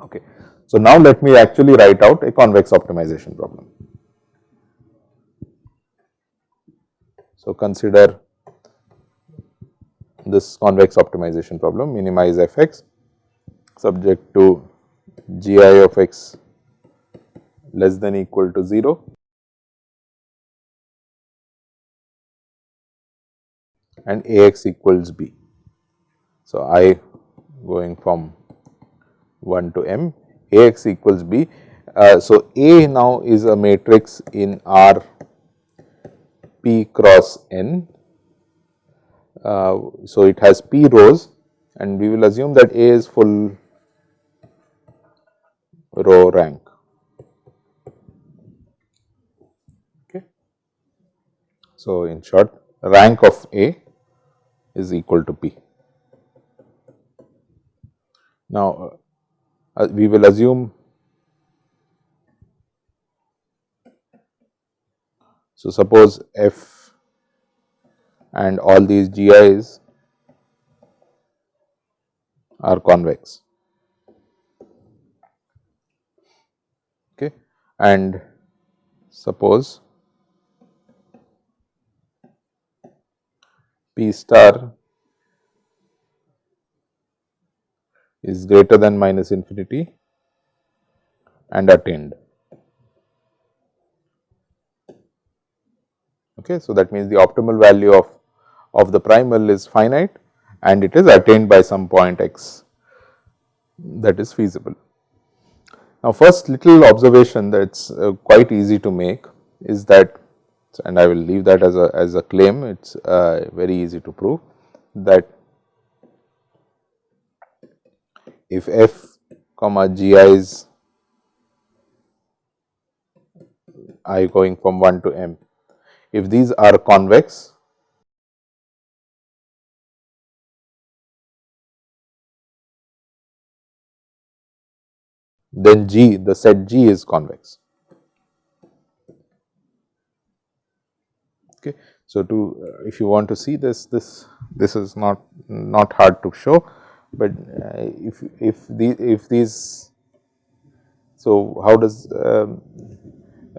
Okay. So, now let me actually write out a convex optimization problem. So, consider this convex optimization problem minimize f x subject to g i of x less than equal to 0 and a x equals b. So, i going from 1 to m a x equals b. Uh, so, A now is a matrix in R p cross n. Uh, so, it has p rows and we will assume that A is full row rank. Okay. So, in short rank of A is equal to p. Now, uh, we will assume so suppose f and all these gi's are convex okay and suppose p star is greater than minus infinity and attained. Okay, so that means the optimal value of, of the primal is finite and it is attained by some point x that is feasible. Now, first little observation that is uh, quite easy to make is that and I will leave that as a as a claim it is uh, very easy to prove that if f comma gi is i going from 1 to m, if these are convex then G the set G is convex. Okay. So, to uh, if you want to see this this this is not not hard to show but uh, if if the if these so how does um,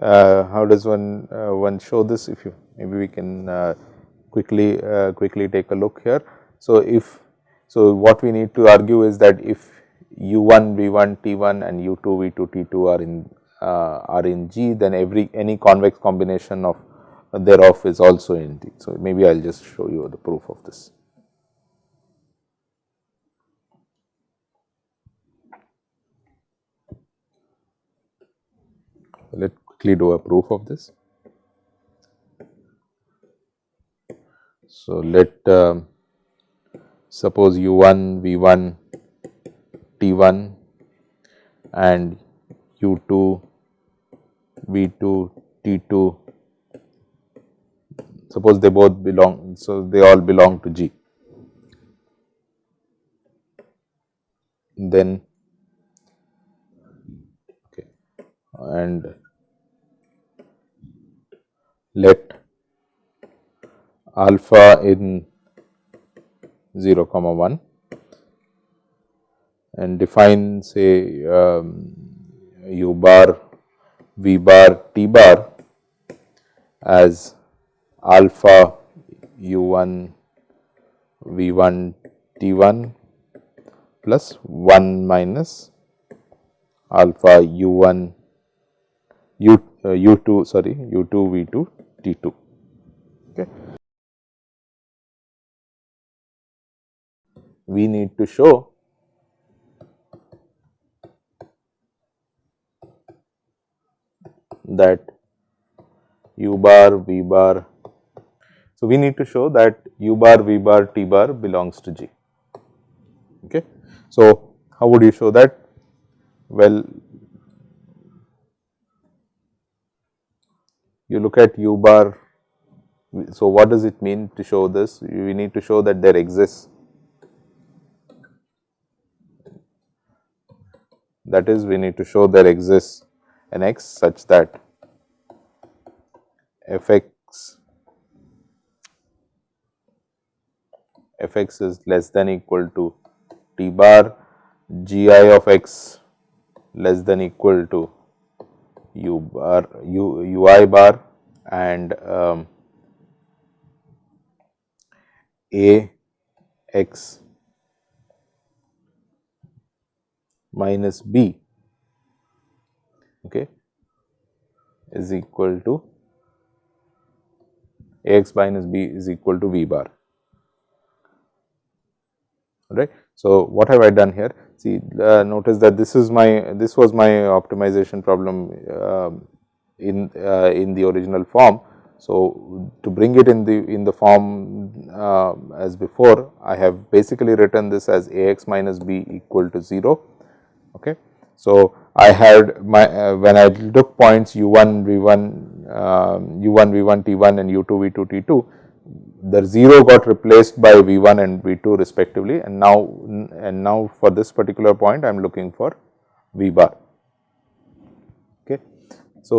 uh, how does one uh, one show this if you maybe we can uh, quickly uh, quickly take a look here so if so what we need to argue is that if u1 v1 t1 and u2 v2 t2 are in uh, are in g then every any convex combination of thereof is also in G. So, maybe I will just show you the proof of this. Let quickly do a proof of this. So, let uh, suppose u1 v1 t1 and u2 v2 t2 suppose they both belong so they all belong to G. Then okay, and let alpha in 0 comma 1 and define say um, u bar v bar t bar as alpha u1 v1 t1 plus 1 minus alpha u1 U uh, U2 sorry U2 V2 T2 okay. We need to show that U bar V bar. So, we need to show that U bar V bar T bar belongs to G. Okay. So, how would you show that? Well, you look at u bar. So, what does it mean to show this? We need to show that there exists that is we need to show there exists an x such that f x f x is less than equal to t bar g i of x less than equal to u bar u ui bar and um, a x minus b okay, is equal to a x minus b is equal to v bar right. So, what have I done here? See uh, notice that this is my this was my optimization problem uh, in uh, in the original form. So, to bring it in the in the form uh, as before I have basically written this as a x minus b equal to 0. Okay. So, I had my uh, when I took points u 1 v 1 um, u 1 v 1 t 1 and u 2 v 2 t 2 the 0 got replaced by v 1 and v 2 respectively and now and now for this particular point I am looking for v bar. Okay. So,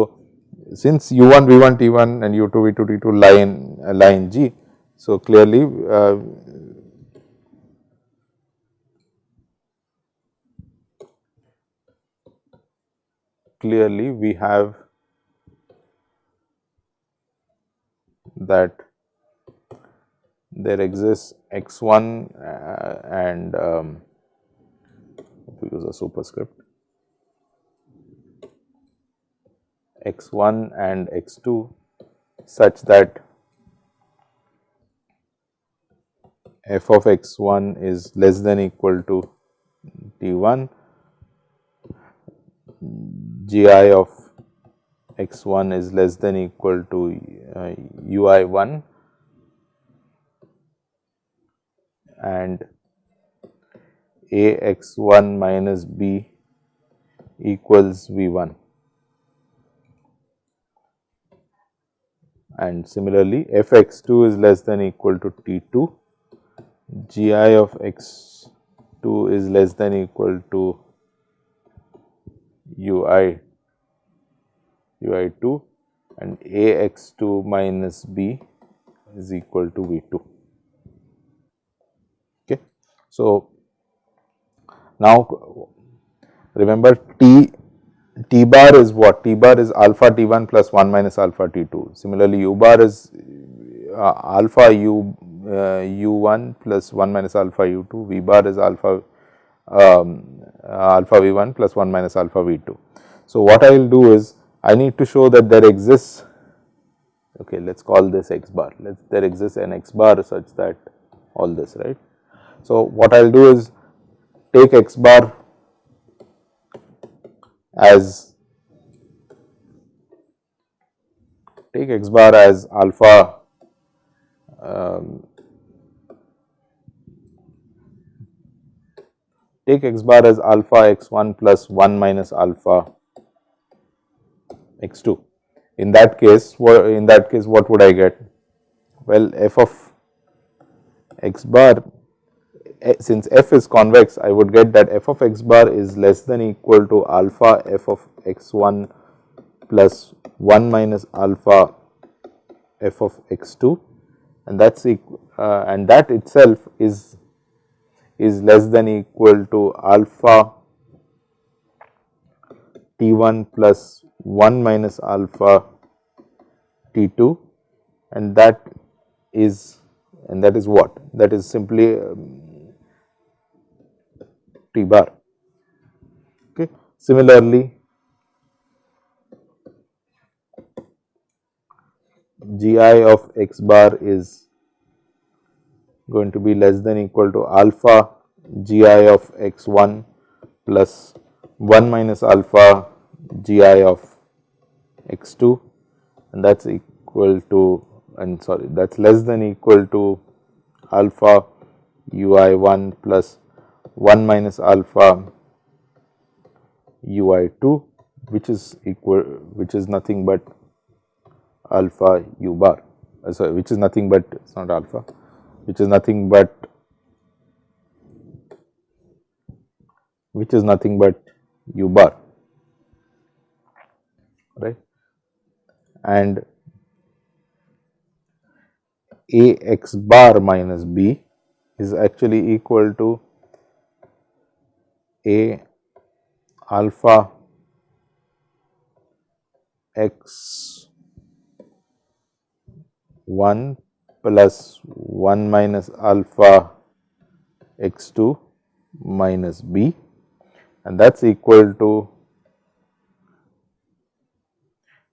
since u 1 v 1 t 1 and u 2 v 2 t 2 lie in uh, in G. So, clearly uh, clearly we have that there exists x 1 uh, and um, we use a superscript. X 1 and x 2 such that f of x 1 is less than equal to t 1 g i of x 1 is less than equal to uh, u i 1 and a x 1 minus b equals v 1 and similarly f x 2 is less than equal to t 2 g i of x 2 is less than equal to u i u i 2 and a x 2 minus b is equal to v 2. Okay. So, now remember t T bar is what? T bar is alpha T 1 plus 1 minus alpha T 2. Similarly, U bar is uh, alpha U uh, U 1 plus 1 minus alpha U 2, V bar is alpha um, uh, alpha V 1 plus 1 minus alpha V 2. So, what I will do is I need to show that there exists okay let us call this x bar let there exists an x bar such that all this right. So, what I will do is take x bar as take x bar as alpha take x bar as alpha x 1 plus 1 minus alpha x 2. In that case, in that case what would I get? Well, f of x bar Eh, since f is convex I would get that f of x bar is less than equal to alpha f of x 1 plus 1 minus alpha f of x 2 and that is uh, and that itself is is less than equal to alpha t 1 plus 1 minus alpha t 2 and that is and that is what that is simply um, T bar. Okay. Similarly, Gi of x bar is going to be less than equal to alpha Gi of x 1 plus 1 minus alpha Gi of x 2 and that is equal to and sorry that is less than equal to alpha u i 1 plus 1 minus alpha u i 2 which is equal which is nothing but alpha u bar. Uh, sorry which is nothing but it is not alpha which is nothing but which is nothing but u bar right? And a x bar minus b is actually equal to a alpha x 1 plus 1 minus alpha x 2 minus b. And that is equal to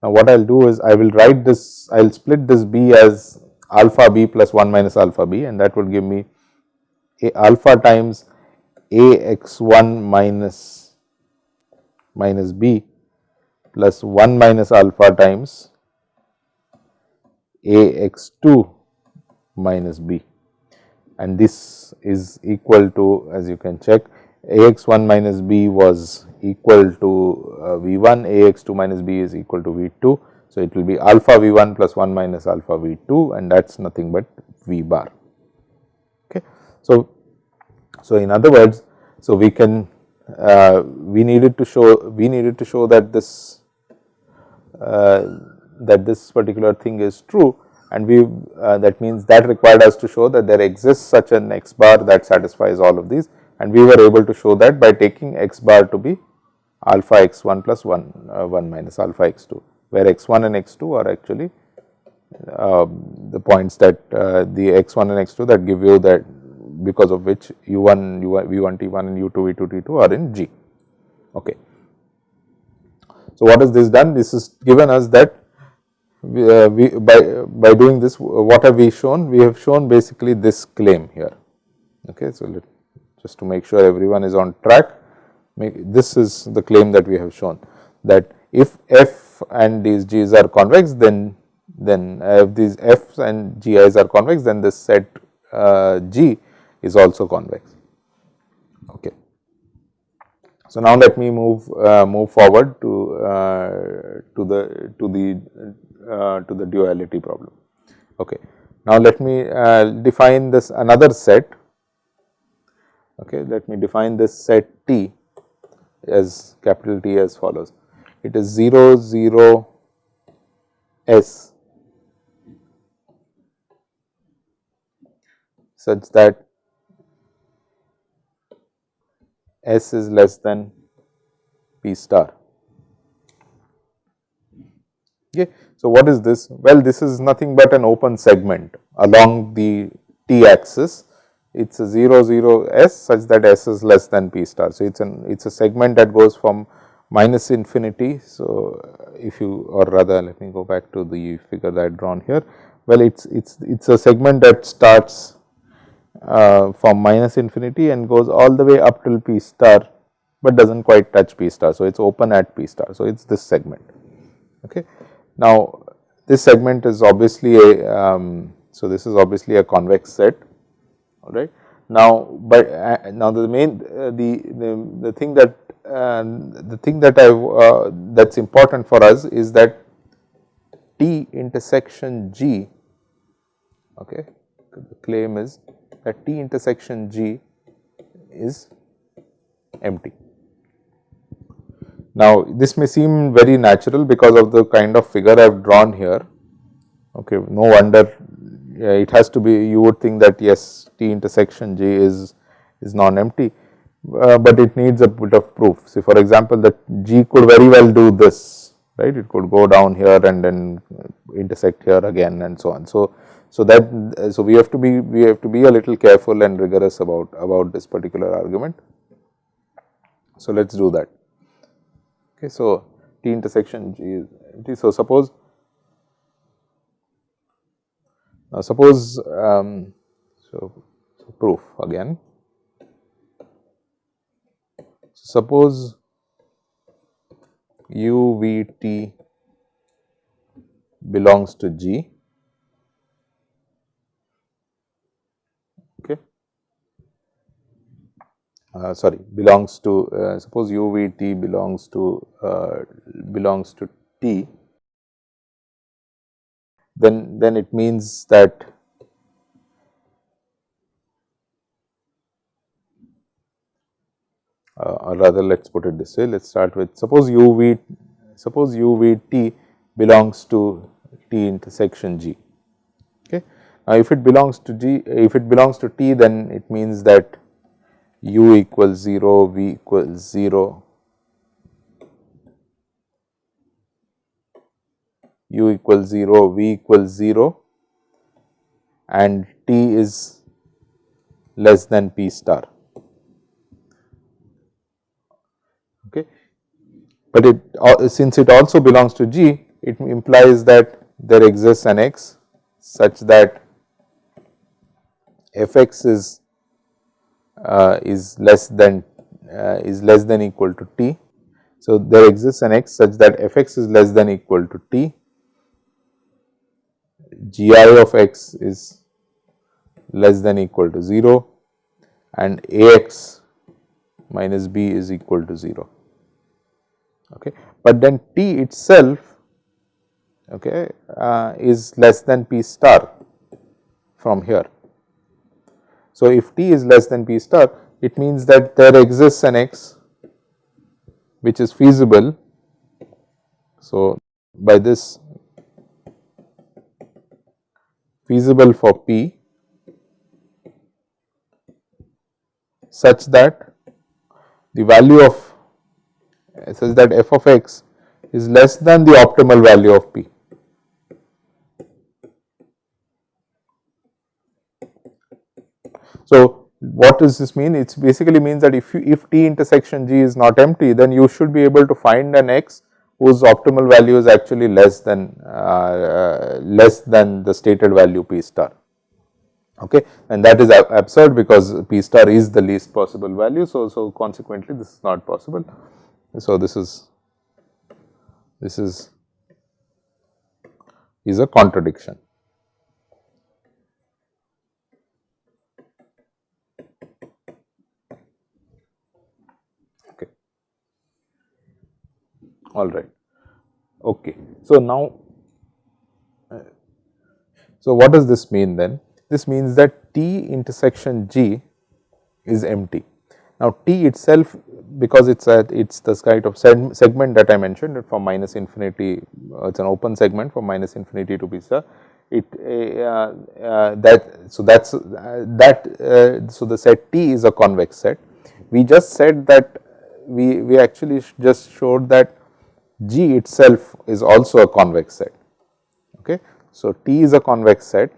now what I will do is I will write this I will split this b as alpha b plus 1 minus alpha b. And that would give me a alpha times a x 1 minus minus b plus 1 minus alpha times a x 2 minus b and this is equal to as you can check a x 1 minus b was equal to uh, v 1 a x 2 minus b is equal to v 2. So, it will be alpha v 1 plus 1 minus alpha v 2 and that is nothing but v bar. Okay. So, so in other words, so we can uh, we needed to show we needed to show that this uh, that this particular thing is true and we uh, that means that required us to show that there exists such an x bar that satisfies all of these and we were able to show that by taking x bar to be alpha x 1 plus 1 uh, 1 minus alpha x 2 where x 1 and x 2 are actually uh, the points that uh, the x 1 and x 2 that give you that because of which u 1 u 1 v 1 t 1 and u 2 v 2 t 2 are in G. Okay. So, what has this done? This has given us that uh, we by by doing this what have we shown? We have shown basically this claim here. Okay. So, let, just to make sure everyone is on track this is the claim that we have shown that if f and these g's are convex then then uh, if these f's and gi's are convex then this set uh, g is also convex. Okay. So, now let me move uh, move forward to uh, to the to the uh, to the duality problem. Okay. Now, let me uh, define this another set. Okay. Let me define this set T as capital T as follows. It is 0 0 S such that S is less than P star. Okay. So, what is this? Well, this is nothing but an open segment along the t axis. It is a 0 0 s such that s is less than p star. So, it is an it is a segment that goes from minus infinity. So, if you or rather let me go back to the figure that I drawn here. Well, it is it is it is a segment that starts uh, from minus infinity and goes all the way up till p star, but does not quite touch p star. So, it is open at p star. So, it is this segment. Okay. Now, this segment is obviously a, um, so this is obviously a convex set, all right. Now, but uh, now the main uh, the, the, the thing that uh, the thing that I uh, that is important for us is that T intersection G, okay, the claim is that T intersection G is empty. Now, this may seem very natural because of the kind of figure I have drawn here. Okay, no wonder it has to be you would think that yes T intersection G is is non-empty, uh, but it needs a bit of proof. See for example, that G could very well do this right, it could go down here and then intersect here again and so on. So, so that so we have to be we have to be a little careful and rigorous about about this particular argument. So let us do that. Okay, so T intersection G is empty. So suppose now suppose um, so, so proof again. Suppose U V T belongs to G uh, sorry belongs to uh, suppose u v t belongs to uh, belongs to t. Then then it means that uh, or rather let us put it this way let us start with suppose u v suppose u v t belongs to t intersection g okay? Now if it belongs to g if it belongs to t then it means that u equals 0 v equals 0 u equals 0 v equals 0 and t is less than p star. Okay. But it uh, since it also belongs to g it implies that there exists an x such that f x is uh, is less than uh, is less than equal to t. So, there exists an x such that f x is less than equal to t, g i of x is less than equal to 0 and a x minus b is equal to 0. Okay. But then t itself okay, uh, is less than p star from here. So, if t is less than p star it means that there exists an x which is feasible. So, by this feasible for p such that the value of such that f of x is less than the optimal value of p. So, what does this mean? It basically means that if you, if t intersection g is not empty, then you should be able to find an x whose optimal value is actually less than uh, less than the stated value p star. Okay, and that is absurd because p star is the least possible value. So, so consequently, this is not possible. So, this is this is is a contradiction. All right. Okay. So, now, uh, so what does this mean then? This means that T intersection G is empty. Now, T itself because it is at it is the kind of segment that I mentioned from minus infinity uh, it is an open segment from minus infinity to beta it uh, uh, that so that is uh, that uh, so the set T is a convex set. We just said that we, we actually just showed that G itself is also a convex set. Okay. So, T is a convex set,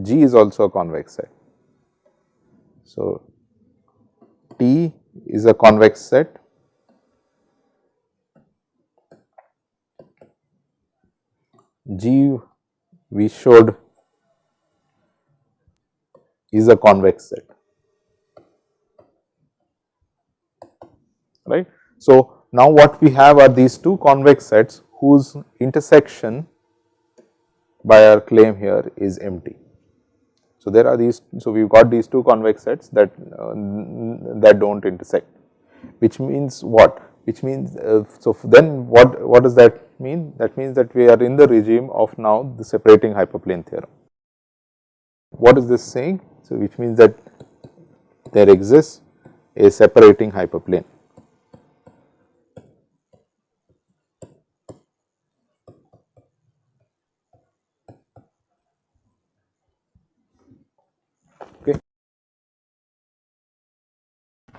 G is also a convex set. So, T is a convex set. G we showed is a convex set, right. So, now what we have are these two convex sets whose intersection by our claim here is empty. So, there are these, so we have got these two convex sets that uh, that do not intersect, which means what? Which means, uh, so then what, what does that mean? That means that we are in the regime of now the separating hyperplane theorem. What is this saying? So, which means that there exists a separating hyperplane.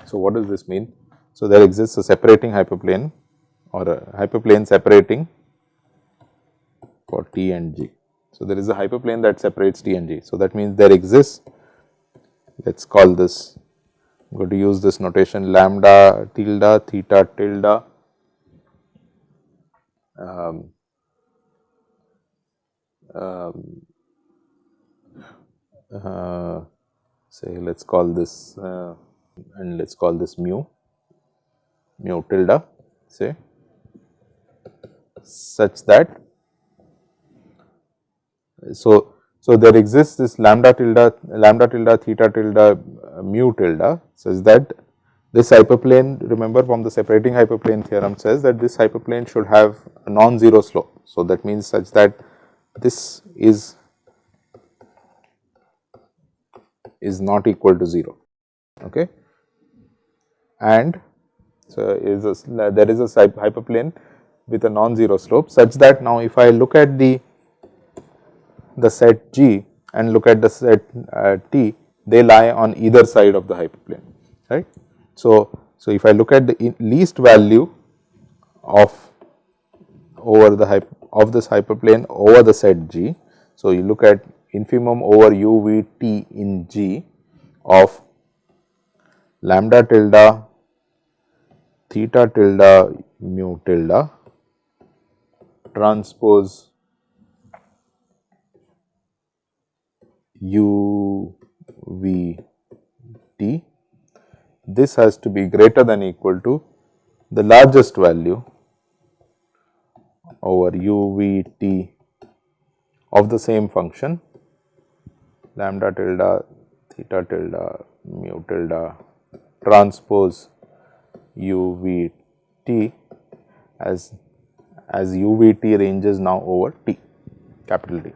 So, what does this mean? So, there exists a separating hyperplane or a hyperplane separating for T and G. So, there is a hyperplane that separates T and G. So, that means there exists let us call this I am going to use this notation lambda tilde theta tilde um, um, uh, say let us call this uh, and let us call this mu, mu tilde say such that so so there exists this lambda tilde lambda tilde theta tilde uh, mu tilde such that this hyperplane remember from the separating hyperplane theorem says that this hyperplane should have a non-zero slope. So, that means such that this is is not equal to 0 okay and so is a, there is a hyperplane with a non-zero slope such that now if I look at the the set G and look at the set uh, T they lie on either side of the hyperplane right. So, so if I look at the least value of over the hyper, of this hyperplane over the set G. So, you look at infimum over u v t in G of lambda tilde theta tilde mu tilde transpose u v t. This has to be greater than equal to the largest value over u v t of the same function lambda tilde theta tilde mu tilde transpose u v t as as u v t ranges now over t capital T.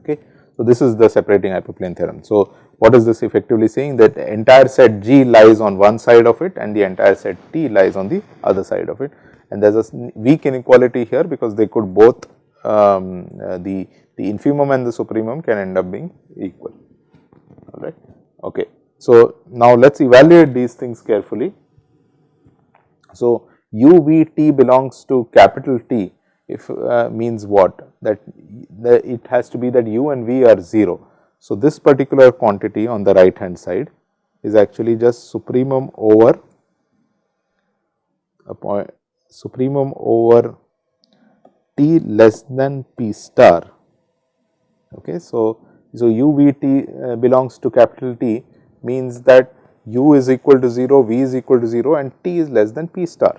Okay. So, this is the separating hyperplane theorem. So, what is this effectively saying that the entire set G lies on one side of it and the entire set T lies on the other side of it and there is a weak inequality here because they could both um, uh, the, the infimum and the supremum can end up being equal alright. Okay. So, now let us evaluate these things carefully. So, u v t belongs to capital T if uh, means what that the, it has to be that u and v are 0. So, this particular quantity on the right hand side is actually just supremum over a point supremum over t less than p star. Okay. So, so u v t uh, belongs to capital T means that u is equal to 0, v is equal to 0 and t is less than p star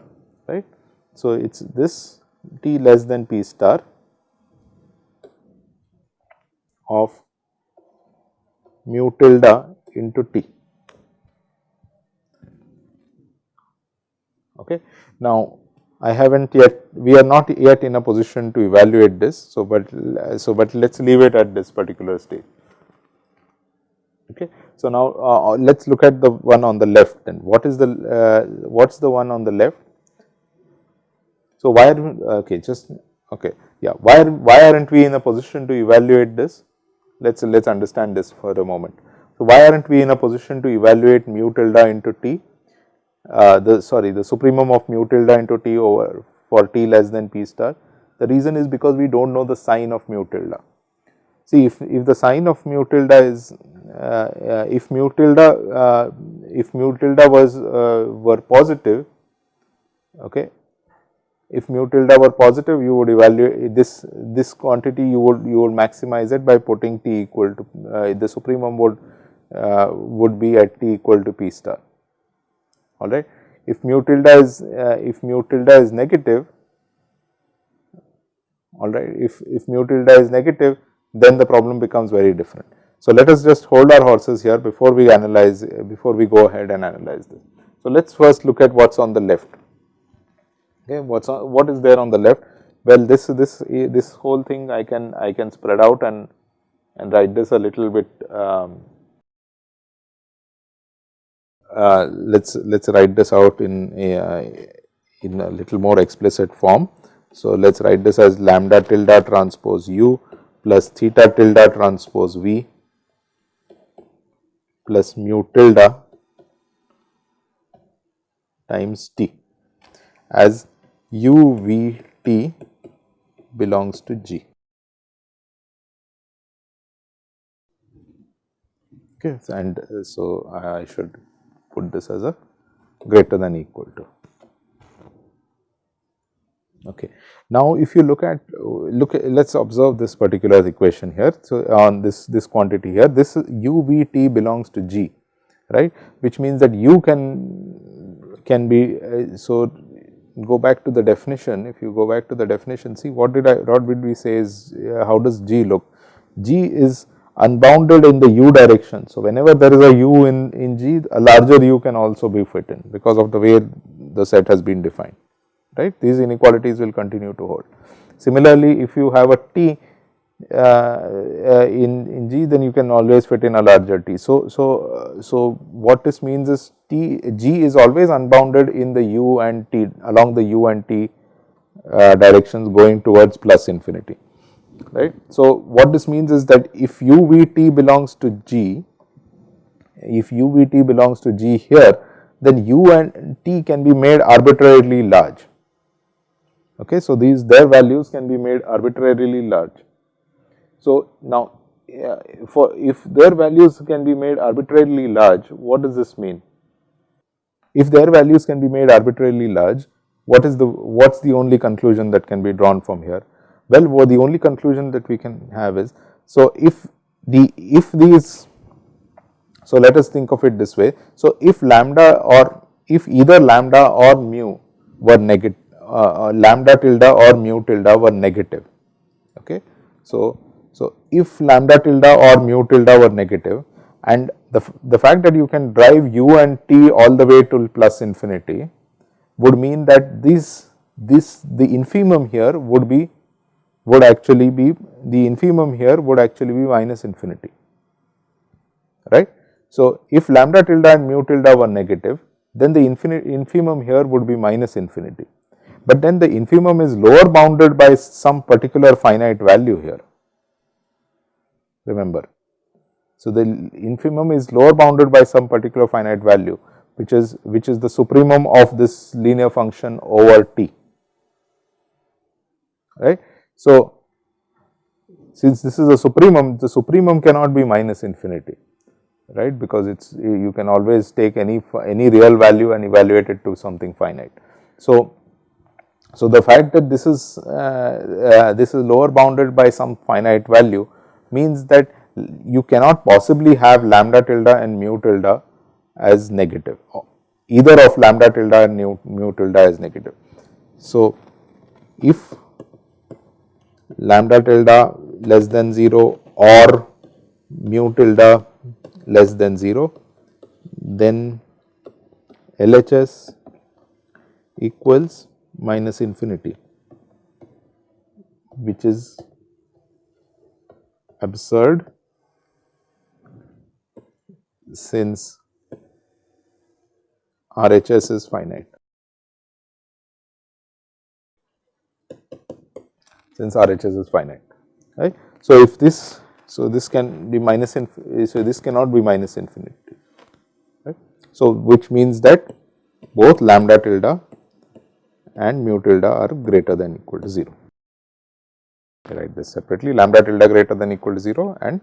right. So, it is this t less than p star of mu tilde into t. Okay. Now, I have not yet, we are not yet in a position to evaluate this. So, but so but let us leave it at this particular stage. Okay. So, now uh, uh let us look at the one on the left and what is the uh, what is the one on the left. So, why are okay just okay yeah why are, why are not we in a position to evaluate this let us let us understand this for a moment. So, why are not we in a position to evaluate mu tilde into t uh, the sorry the supremum of mu tilde into t over for t less than p star. The reason is because we do not know the sign of mu tilde. See if, if the sign of mu tilde is uh, uh, if mu tilde uh, if mu tilde was uh, were positive okay if mu tilde were positive you would evaluate this this quantity you would you would maximize it by putting t equal to uh, the supremum would would be at t equal to p star all right. If mu tilde is uh, if mu tilde is negative all right if if mu tilde is negative then the problem becomes very different. So, let us just hold our horses here before we analyze before we go ahead and analyze this. So, let us first look at what is on the left okay what is on what is there on the left well this this this whole thing I can I can spread out and and write this a little bit um, uh, let's let's write this out in a uh, in a little more explicit form. So, let us write this as lambda tilde transpose u plus theta tilde transpose v plus mu tilde times t as u v t belongs to g. Okay, and uh, so I should put this as a greater than equal to. Okay. Now, if you look at look let us observe this particular equation here. So, on this this quantity here this u v t belongs to g right which means that u can can be uh, so go back to the definition if you go back to the definition see what did I what did we say is uh, how does g look g is unbounded in the u direction. So, whenever there is a u in, in G, a larger u can also be fit in because of the way the set has been defined, right. These inequalities will continue to hold. Similarly, if you have a t uh, uh, in, in G, then you can always fit in a larger t. So, so, uh, so what this means is t g is always unbounded in the u and t along the u and t uh, directions going towards plus infinity right. So, what this means is that if u v t belongs to g, if u v t belongs to g here, then u and t can be made arbitrarily large. Okay. So, these their values can be made arbitrarily large. So, now uh, for if their values can be made arbitrarily large, what does this mean? If their values can be made arbitrarily large, what is the what is the only conclusion that can be drawn from here? Well, the only conclusion that we can have is, so if the if these, so let us think of it this way. So, if lambda or if either lambda or mu were negative, uh, uh, lambda tilde or mu tilde were negative. Okay. So, so if lambda tilde or mu tilde were negative and the, the fact that you can drive u and t all the way to plus infinity would mean that this this the infimum here would be would actually be the infimum here would actually be minus infinity right. So, if lambda tilde and mu tilde were negative then the infimum here would be minus infinity, but then the infimum is lower bounded by some particular finite value here remember. So, the infimum is lower bounded by some particular finite value which is which is the supremum of this linear function over t right. So, since this is a supremum, the supremum cannot be minus infinity, right, because it is you can always take any any real value and evaluate it to something finite. So, so the fact that this is uh, uh, this is lower bounded by some finite value means that you cannot possibly have lambda tilde and mu tilde as negative either of lambda tilde and mu, mu tilde as negative. So, if lambda tilde less than 0 or mu tilde less than 0, then LHS equals minus infinity which is absurd since RHS is finite. since RHS is finite, right. So, if this, so this can be minus, so this cannot be minus infinity, right. So, which means that both lambda tilde and mu tilde are greater than equal to 0. I write this separately lambda tilde greater than equal to 0 and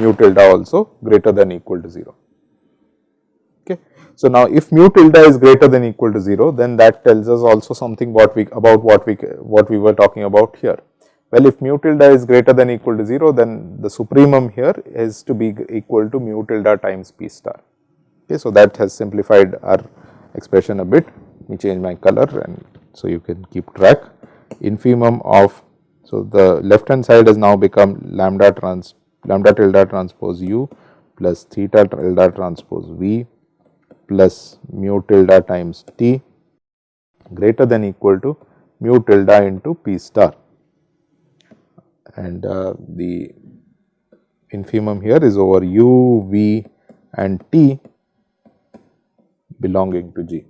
mu tilde also greater than equal to 0. Okay. So, now if mu tilde is greater than equal to 0 then that tells us also something what we about what we what we were talking about here. Well, if mu tilde is greater than equal to 0 then the supremum here is to be equal to mu tilde times p star. Okay. So, that has simplified our expression a bit me change my color and so you can keep track infimum of so the left hand side has now become lambda trans lambda tilde transpose u plus theta tilde transpose v plus mu tilde times t greater than equal to mu tilde into p star and uh, the infimum here is over u, v and t belonging to G.